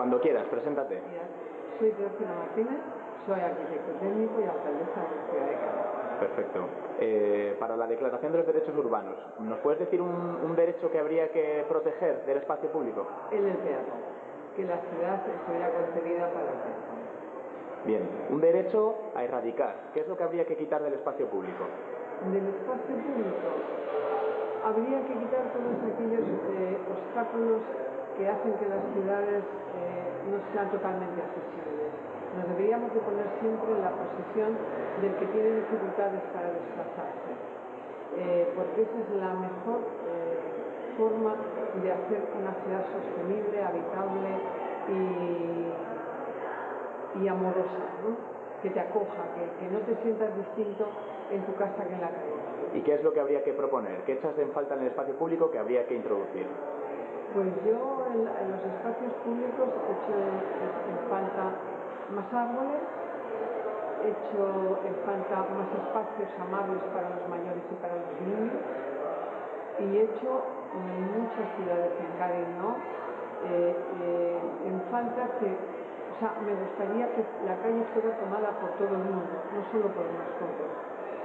Cuando quieras, preséntate. Soy Teófila Martínez, soy arquitecto técnico y alcaldesa de la ciudad de Cádiz. Perfecto. Eh, para la Declaración de los Derechos Urbanos, ¿nos puedes decir un, un derecho que habría que proteger del espacio público? El del peatón, que la ciudad estuviera concebida para el peatón. Bien, un derecho a erradicar. ¿Qué es lo que habría que quitar del espacio público? Del espacio público habría que quitar todos aquellos eh, obstáculos que hacen que las ciudades eh, no sean totalmente accesibles. Nos deberíamos de poner siempre en la posición del que tiene dificultades para desplazarse, eh, porque esa es la mejor forma de hacer una ciudad sostenible, habitable y, y amorosa, ¿no? que te acoja, que, que no te sientas distinto en tu casa que en la calle. ¿Y qué es lo que habría que proponer? ¿Qué echas en falta en el espacio público que habría que introducir? Pues yo en, los espacios públicos echo en, falta más árboles, echo en falta más espacios amables para los mayores y para los niños y echo en muchas ciudades en Cádiz, ¿no? Eh, eh, en falta que, o sea, me gustaría que la calle fuera tomada por todo el mundo, no solo por unos pocos,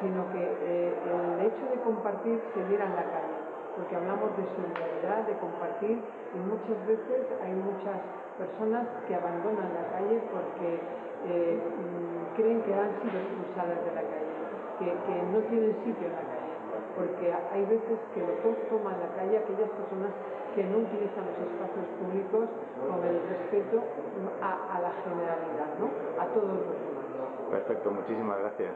sino que eh, el hecho de compartir se diera en la calle porque hablamos de solidaridad, de compartir y muchas veces hay muchas personas que abandonan la calle porque eh, mm, creen que han sido expulsadas de la calle, que, no tienen sitio en la calle, porque hay veces que lo toman la calle aquellas personas que no utilizan los espacios públicos con el respeto a, a la generalidad, ¿no? a todos los demás. Perfecto, muchísimas gracias.